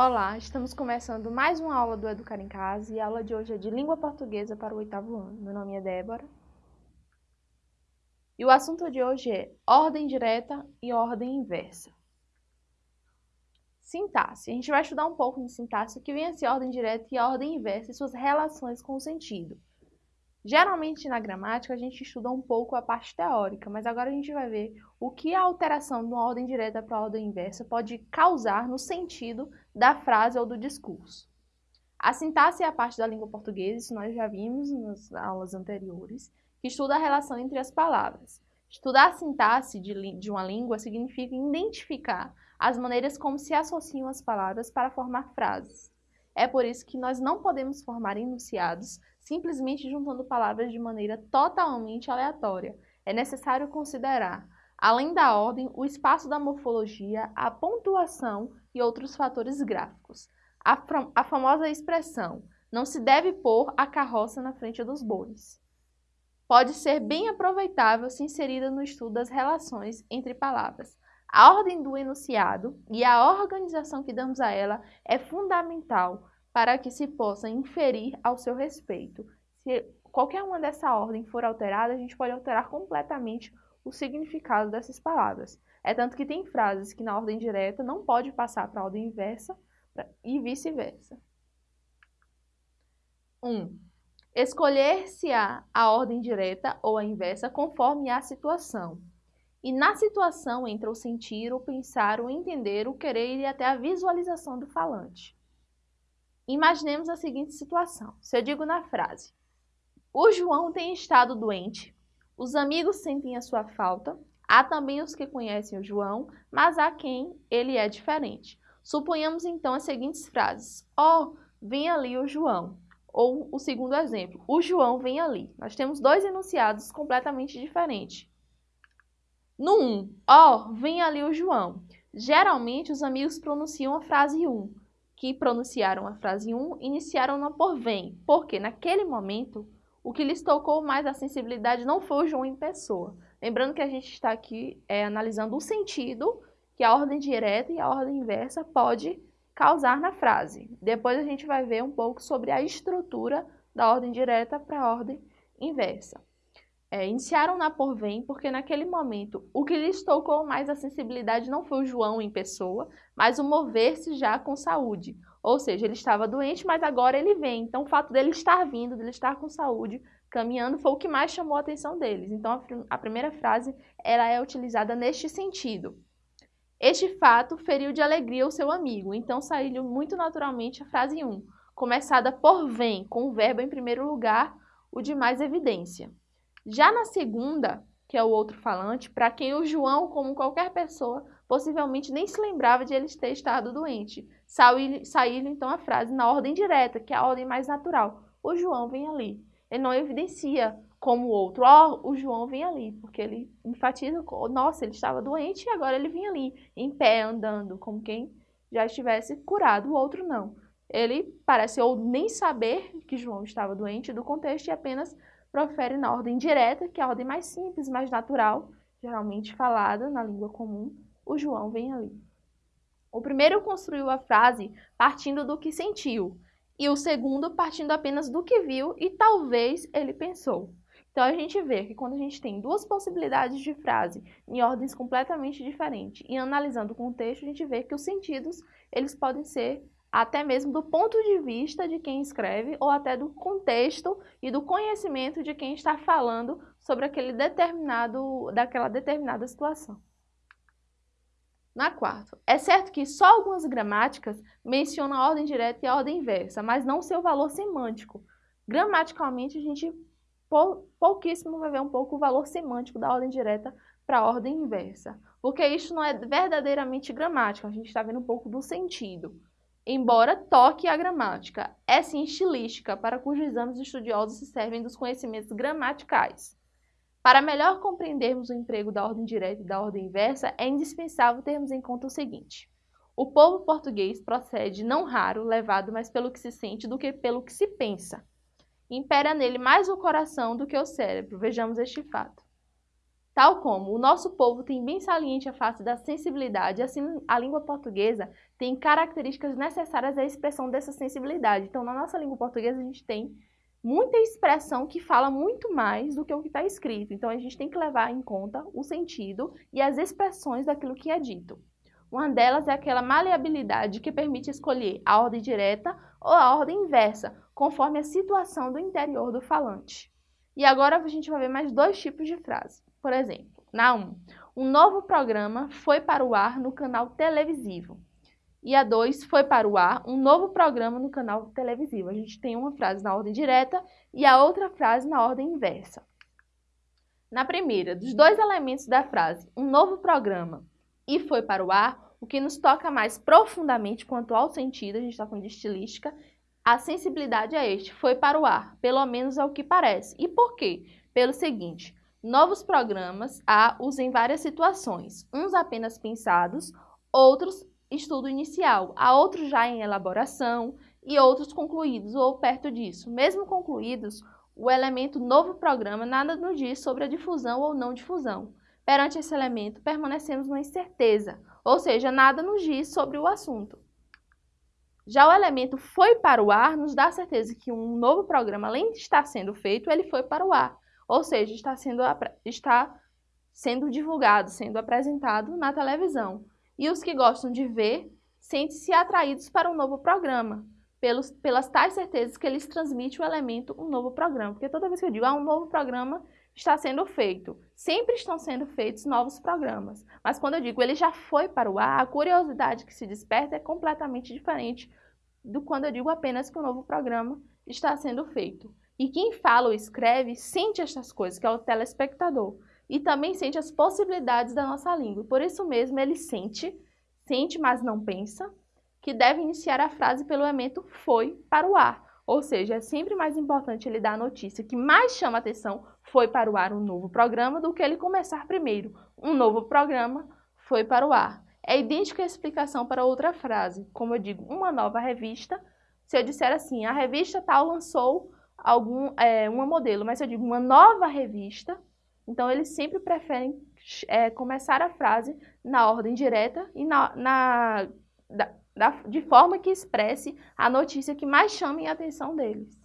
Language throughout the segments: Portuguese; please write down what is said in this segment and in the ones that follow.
Olá, estamos começando mais uma aula do Educar em Casa e a aula de hoje é de Língua Portuguesa para o oitavo ano. Meu nome é Débora. E o assunto de hoje é ordem direta e ordem inversa. Sintaxe. A gente vai estudar um pouco de sintaxe, que vem a ser ordem direta e ordem inversa e suas relações com o sentido. Geralmente na gramática a gente estuda um pouco a parte teórica, mas agora a gente vai ver o que a alteração de uma ordem direta para a ordem inversa pode causar no sentido da frase ou do discurso. A sintaxe é a parte da língua portuguesa, isso nós já vimos nas aulas anteriores, que estuda a relação entre as palavras. Estudar a sintaxe de, de uma língua significa identificar as maneiras como se associam as palavras para formar frases. É por isso que nós não podemos formar enunciados simplesmente juntando palavras de maneira totalmente aleatória. É necessário considerar, além da ordem, o espaço da morfologia, a pontuação e outros fatores gráficos. A, a famosa expressão não se deve pôr a carroça na frente dos bois. Pode ser bem aproveitável se inserida no estudo das relações entre palavras. A ordem do enunciado e a organização que damos a ela é fundamental para que se possa inferir ao seu respeito. Se qualquer uma dessa ordem for alterada, a gente pode alterar completamente o significado dessas palavras. É tanto que tem frases que na ordem direta não pode passar para a ordem inversa e vice-versa. 1. Um, Escolher-se-á a ordem direta ou a inversa conforme a situação. E na situação entra o sentir, o pensar, o entender, o querer e até a visualização do falante. Imaginemos a seguinte situação. Se eu digo na frase, o João tem estado doente, os amigos sentem a sua falta, há também os que conhecem o João, mas há quem ele é diferente. Suponhamos então as seguintes frases. Ó, oh, vem ali o João. Ou o segundo exemplo, o João vem ali. Nós temos dois enunciados completamente diferentes. No 1, um, ó, oh, vem ali o João. Geralmente os amigos pronunciam a frase 1. Um que pronunciaram a frase 1 iniciaram-na por vem, porque naquele momento o que lhes tocou mais a sensibilidade não foi o João em pessoa. Lembrando que a gente está aqui é, analisando o sentido que a ordem direta e a ordem inversa pode causar na frase. Depois a gente vai ver um pouco sobre a estrutura da ordem direta para a ordem inversa. É, iniciaram na por vem porque naquele momento o que lhes tocou mais a sensibilidade não foi o João em pessoa, mas o mover-se já com saúde. Ou seja, ele estava doente, mas agora ele vem. Então o fato dele estar vindo, dele estar com saúde, caminhando, foi o que mais chamou a atenção deles. Então a, a primeira frase ela é utilizada neste sentido. Este fato feriu de alegria o seu amigo, então saiu muito naturalmente a frase 1, começada por vem, com o verbo em primeiro lugar, o de mais evidência. Já na segunda, que é o outro falante, para quem o João, como qualquer pessoa, possivelmente nem se lembrava de ele ter estado doente. Saiu então a frase na ordem direta, que é a ordem mais natural. O João vem ali. Ele não evidencia como o outro, ó, oh, o João vem ali, porque ele enfatiza, nossa, ele estava doente e agora ele vem ali, em pé, andando, como quem já estivesse curado. O outro não. Ele parece ou nem saber que João estava doente do contexto e apenas profere na ordem direta, que é a ordem mais simples, mais natural, geralmente falada na língua comum, o João vem ali. O primeiro construiu a frase partindo do que sentiu, e o segundo partindo apenas do que viu e talvez ele pensou. Então a gente vê que quando a gente tem duas possibilidades de frase em ordens completamente diferentes e analisando o contexto, a gente vê que os sentidos eles podem ser até mesmo do ponto de vista de quem escreve ou até do contexto e do conhecimento de quem está falando sobre aquele determinado, daquela determinada situação. Na quarta, é certo que só algumas gramáticas mencionam a ordem direta e a ordem inversa, mas não seu valor semântico. Gramaticalmente, a gente pouquíssimo vai ver um pouco o valor semântico da ordem direta para a ordem inversa, porque isso não é verdadeiramente gramática, a gente está vendo um pouco do sentido embora toque a gramática. É sim estilística, para cujos exames estudiosos se servem dos conhecimentos gramaticais. Para melhor compreendermos o emprego da ordem direta e da ordem inversa, é indispensável termos em conta o seguinte. O povo português procede não raro, levado mais pelo que se sente do que pelo que se pensa. Impera nele mais o coração do que o cérebro. Vejamos este fato. Tal como o nosso povo tem bem saliente a face da sensibilidade, assim a língua portuguesa tem características necessárias à expressão dessa sensibilidade. Então, na nossa língua portuguesa, a gente tem muita expressão que fala muito mais do que o que está escrito. Então, a gente tem que levar em conta o sentido e as expressões daquilo que é dito. Uma delas é aquela maleabilidade que permite escolher a ordem direta ou a ordem inversa, conforme a situação do interior do falante. E agora a gente vai ver mais dois tipos de frase. Por exemplo, na 1, um novo programa foi para o ar no canal televisivo. E a 2 foi para o ar um novo programa no canal televisivo. A gente tem uma frase na ordem direta e a outra frase na ordem inversa. Na primeira, dos dois elementos da frase, um novo programa e foi para o ar, o que nos toca mais profundamente quanto ao sentido, a gente está falando de estilística, a sensibilidade é este, foi para o ar, pelo menos é o que parece. E por quê? Pelo seguinte, Novos programas há os em várias situações, uns apenas pensados, outros estudo inicial, há outros já em elaboração e outros concluídos ou perto disso. Mesmo concluídos, o elemento novo programa nada nos diz sobre a difusão ou não difusão. Perante esse elemento, permanecemos na incerteza, ou seja, nada nos diz sobre o assunto. Já o elemento foi para o ar nos dá certeza que um novo programa, além de estar sendo feito, ele foi para o ar. Ou seja, está sendo, está sendo divulgado, sendo apresentado na televisão. E os que gostam de ver sentem-se atraídos para um novo programa, pelos, pelas tais certezas que eles transmitem o elemento um novo programa. Porque toda vez que eu digo, ah, um novo programa está sendo feito, sempre estão sendo feitos novos programas. Mas quando eu digo, ele já foi para o ar, a curiosidade que se desperta é completamente diferente do quando eu digo apenas que um novo programa está sendo feito. E quem fala ou escreve sente essas coisas, que é o telespectador. E também sente as possibilidades da nossa língua. Por isso mesmo, ele sente, sente, mas não pensa, que deve iniciar a frase pelo elemento foi para o ar. Ou seja, é sempre mais importante ele dar a notícia que mais chama atenção foi para o ar um novo programa do que ele começar primeiro. Um novo programa foi para o ar. É idêntica a explicação para outra frase. Como eu digo, uma nova revista. Se eu disser assim, a revista tal lançou algum, é, uma modelo, mas se eu digo uma nova revista, então eles sempre preferem é, começar a frase na ordem direta e na, na da, da, de forma que expresse a notícia que mais chame a atenção deles.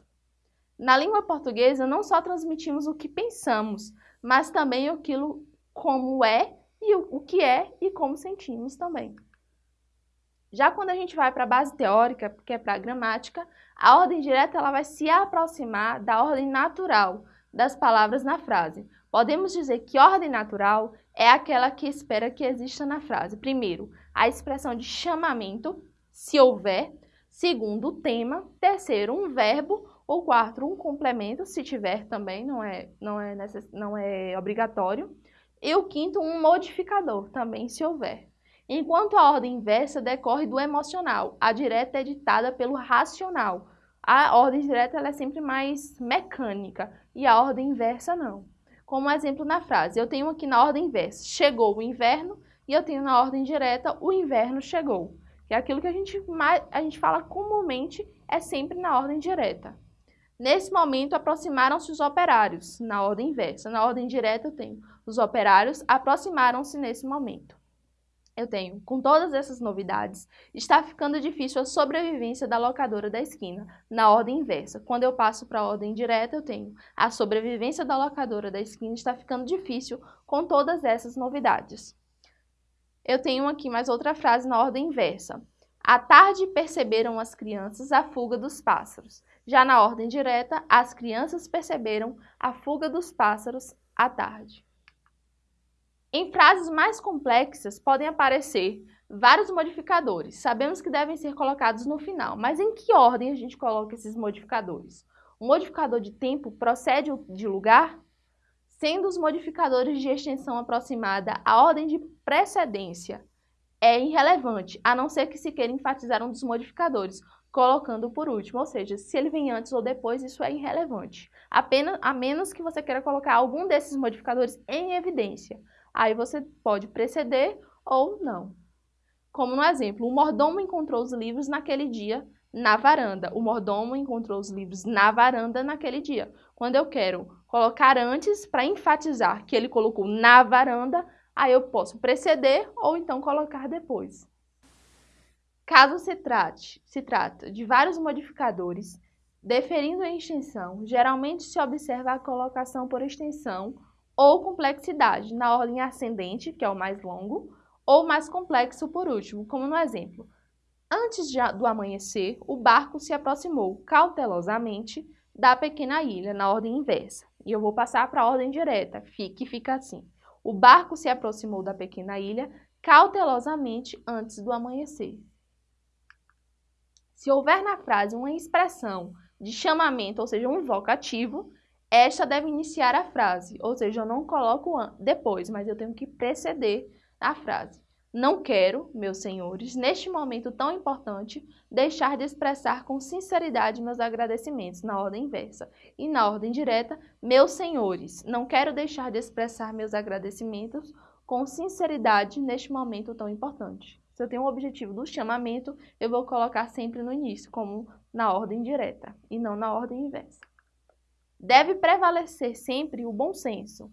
Na língua portuguesa, não só transmitimos o que pensamos, mas também aquilo como é e o, o que é e como sentimos também. Já quando a gente vai para a base teórica, que é para a gramática, a ordem direta ela vai se aproximar da ordem natural das palavras na frase. Podemos dizer que ordem natural é aquela que espera que exista na frase. Primeiro, a expressão de chamamento, se houver. Segundo, o tema. Terceiro, um verbo. Ou quarto, um complemento, se tiver também, não é, não é, necess... não é obrigatório. E o quinto, um modificador, também se houver. Enquanto a ordem inversa decorre do emocional, a direta é ditada pelo racional. A ordem direta é sempre mais mecânica e a ordem inversa não. Como exemplo na frase, eu tenho aqui na ordem inversa, chegou o inverno, e eu tenho na ordem direta, o inverno chegou. Que é aquilo que a gente, a gente fala comumente, é sempre na ordem direta. Nesse momento, aproximaram-se os operários, na ordem inversa. Na ordem direta, eu tenho os operários aproximaram-se nesse momento eu tenho, com todas essas novidades, está ficando difícil a sobrevivência da locadora da esquina, na ordem inversa. Quando eu passo para a ordem direta, eu tenho a sobrevivência da locadora da esquina está ficando difícil com todas essas novidades. Eu tenho aqui mais outra frase na ordem inversa. À tarde perceberam as crianças a fuga dos pássaros. Já na ordem direta, as crianças perceberam a fuga dos pássaros à tarde. Em frases mais complexas podem aparecer vários modificadores. Sabemos que devem ser colocados no final, mas em que ordem a gente coloca esses modificadores? O modificador de tempo procede de lugar? Sendo os modificadores de extensão aproximada a ordem de precedência é irrelevante, a não ser que se queira enfatizar um dos modificadores, colocando por último, ou seja, se ele vem antes ou depois, isso é irrelevante. Apenas, a menos que você queira colocar algum desses modificadores em evidência. Aí você pode preceder ou não. Como no exemplo, o mordomo encontrou os livros naquele dia na varanda. O mordomo encontrou os livros na varanda naquele dia. Quando eu quero colocar antes para enfatizar que ele colocou na varanda, aí eu posso preceder ou então colocar depois. Caso se trate, se trata de vários modificadores, deferindo a extensão, geralmente se observa a colocação por extensão ou complexidade na ordem ascendente, que é o mais longo, ou mais complexo por último, como no exemplo. Antes de, do amanhecer, o barco se aproximou cautelosamente da pequena ilha, na ordem inversa. E eu vou passar para a ordem direta, que fica assim. O barco se aproximou da pequena ilha cautelosamente antes do amanhecer. Se houver na frase uma expressão de chamamento, ou seja, um vocativo, esta deve iniciar a frase, ou seja, eu não coloco depois, mas eu tenho que preceder a frase. Não quero, meus senhores, neste momento tão importante, deixar de expressar com sinceridade meus agradecimentos na ordem inversa. E na ordem direta, meus senhores, não quero deixar de expressar meus agradecimentos com sinceridade neste momento tão importante. Se eu tenho um objetivo do chamamento, eu vou colocar sempre no início, como na ordem direta, e não na ordem inversa. Deve prevalecer sempre o bom senso,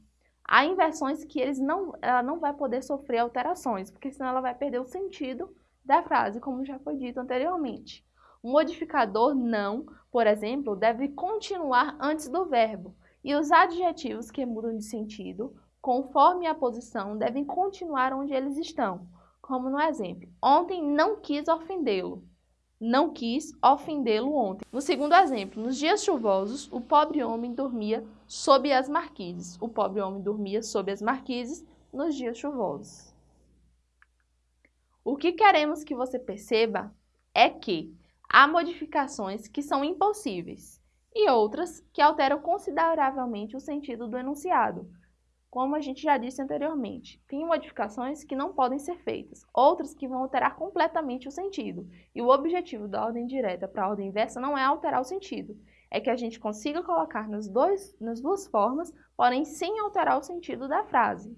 Há inversões que eles não, ela não vai poder sofrer alterações, porque senão ela vai perder o sentido da frase, como já foi dito anteriormente. O modificador não, por exemplo, deve continuar antes do verbo, e os adjetivos que mudam de sentido, conforme a posição, devem continuar onde eles estão, como no exemplo. Ontem não quis ofendê-lo não quis ofendê-lo ontem. No segundo exemplo, nos dias chuvosos, o pobre homem dormia sob as marquises. O pobre homem dormia sob as marquises nos dias chuvosos. O que queremos que você perceba é que há modificações que são impossíveis e outras que alteram consideravelmente o sentido do enunciado, como a gente já disse anteriormente, tem modificações que não podem ser feitas, outras que vão alterar completamente o sentido. E o objetivo da ordem direta para a ordem inversa não é alterar o sentido, é que a gente consiga colocar nas, dois, nas duas formas, porém sem alterar o sentido da frase.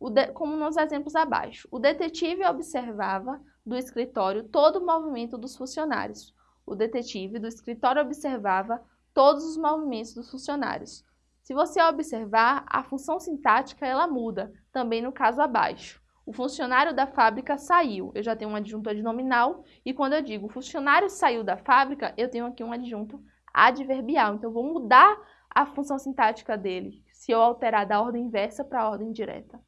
De, como nos exemplos abaixo, o detetive observava do escritório todo o movimento dos funcionários. O detetive do escritório observava todos os movimentos dos funcionários. Se você observar, a função sintática ela muda, também no caso abaixo. O funcionário da fábrica saiu, eu já tenho um adjunto adnominal, e quando eu digo o funcionário saiu da fábrica, eu tenho aqui um adjunto adverbial. Então, vou mudar a função sintática dele, se eu alterar da ordem inversa para a ordem direta.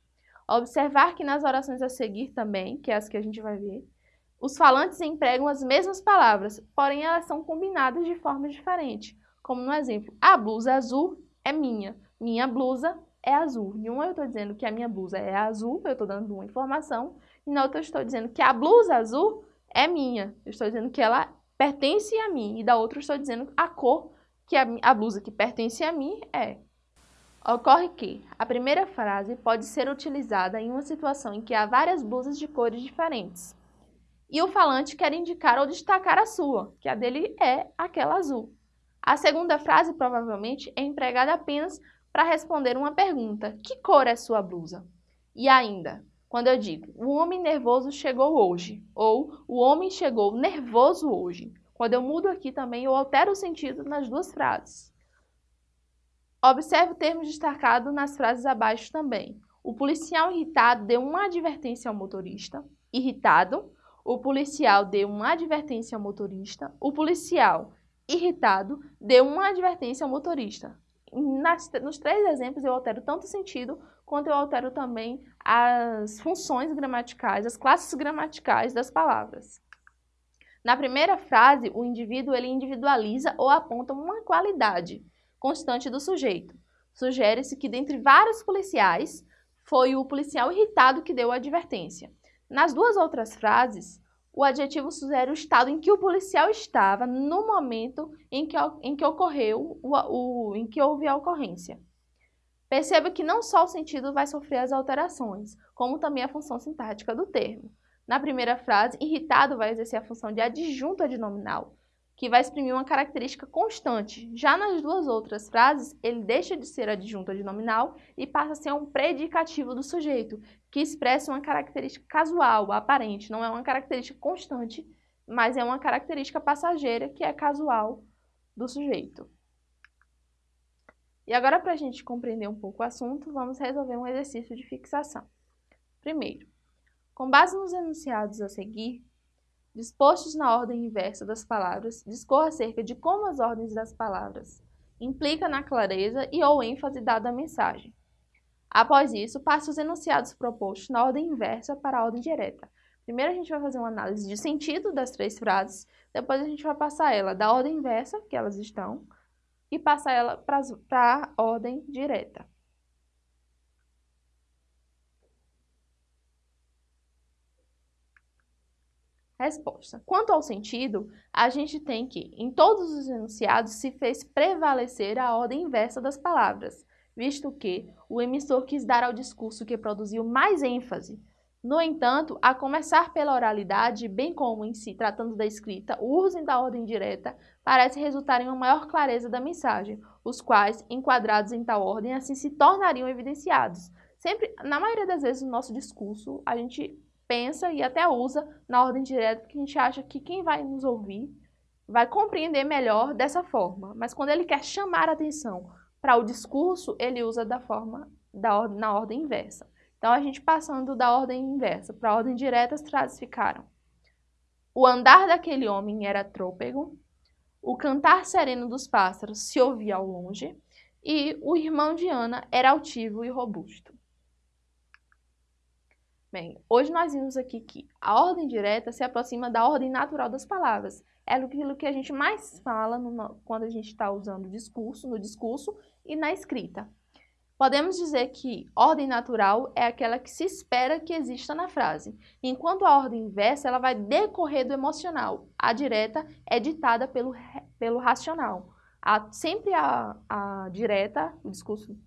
Observar que nas orações a seguir também, que é as que a gente vai ver, os falantes empregam as mesmas palavras, porém elas são combinadas de forma diferente. Como no exemplo, a blusa azul é minha. Minha blusa é azul. Em uma eu estou dizendo que a minha blusa é azul, eu estou dando uma informação, e na outra eu estou dizendo que a blusa azul é minha. Eu estou dizendo que ela pertence a mim, e da outra eu estou dizendo a cor que a, a blusa que pertence a mim é. Ocorre que a primeira frase pode ser utilizada em uma situação em que há várias blusas de cores diferentes. E o falante quer indicar ou destacar a sua, que a dele é aquela azul. A segunda frase provavelmente é empregada apenas para responder uma pergunta: que cor é sua blusa? E ainda, quando eu digo o homem nervoso chegou hoje ou o homem chegou nervoso hoje, quando eu mudo aqui também eu altero o sentido nas duas frases. Observe o termo destacado nas frases abaixo também. O policial irritado deu uma advertência ao motorista. Irritado. O policial deu uma advertência ao motorista. O policial irritado, deu uma advertência ao motorista. Nas, nos três exemplos eu altero tanto o sentido quanto eu altero também as funções gramaticais, as classes gramaticais das palavras. Na primeira frase, o indivíduo ele individualiza ou aponta uma qualidade constante do sujeito. Sugere-se que dentre vários policiais, foi o policial irritado que deu a advertência. Nas duas outras frases, o adjetivo sugere o estado em que o policial estava no momento em que, em que ocorreu, o, o, em que houve a ocorrência. Perceba que não só o sentido vai sofrer as alterações, como também a função sintática do termo. Na primeira frase, irritado vai exercer a função de adjunto adnominal, que vai exprimir uma característica constante. Já nas duas outras frases, ele deixa de ser adjunto adnominal e passa a ser um predicativo do sujeito, que expressa uma característica casual, aparente, não é uma característica constante, mas é uma característica passageira que é casual do sujeito. E agora, para a gente compreender um pouco o assunto, vamos resolver um exercício de fixação. Primeiro, com base nos enunciados a seguir, dispostos na ordem inversa das palavras, discorra acerca de como as ordens das palavras implica na clareza e ou ênfase dada à mensagem. Após isso, passe os enunciados propostos na ordem inversa para a ordem direta. Primeiro a gente vai fazer uma análise de sentido das três frases, depois a gente vai passar ela da ordem inversa, que elas estão, e passar ela para a ordem direta. Resposta. Quanto ao sentido, a gente tem que, em todos os enunciados, se fez prevalecer a ordem inversa das palavras, visto que o emissor quis dar ao discurso que produziu mais ênfase no entanto, a começar pela oralidade, bem como em si tratando da escrita, o uso da ordem direta parece resultar em uma maior clareza da mensagem, os quais, enquadrados em tal ordem, assim se tornariam evidenciados. Sempre, na maioria das vezes, no nosso discurso, a gente pensa e até usa na ordem direta, porque a gente acha que quem vai nos ouvir vai compreender melhor dessa forma. Mas quando ele quer chamar a atenção para o discurso, ele usa da forma da, na ordem inversa. Então, a gente passando da ordem inversa para a ordem direta, as frases ficaram. O andar daquele homem era trôpego, o cantar sereno dos pássaros se ouvia ao longe, e o irmão de Ana era altivo e robusto. Bem, hoje nós vimos aqui que a ordem direta se aproxima da ordem natural das palavras. É aquilo que a gente mais fala no, quando a gente está usando o discurso, no discurso e na escrita. Podemos dizer que ordem natural é aquela que se espera que exista na frase, enquanto a ordem inversa ela vai decorrer do emocional. A direta é ditada pelo, pelo racional. A, sempre a, a direta, o discurso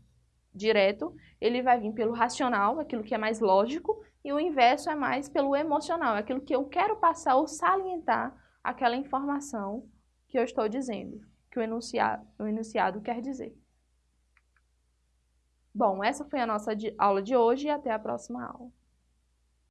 direto, ele vai vir pelo racional, aquilo que é mais lógico, e o inverso é mais pelo emocional, aquilo que eu quero passar ou salientar aquela informação que eu estou dizendo, que o enunciado, o enunciado quer dizer. Bom, essa foi a nossa aula de hoje e até a próxima aula.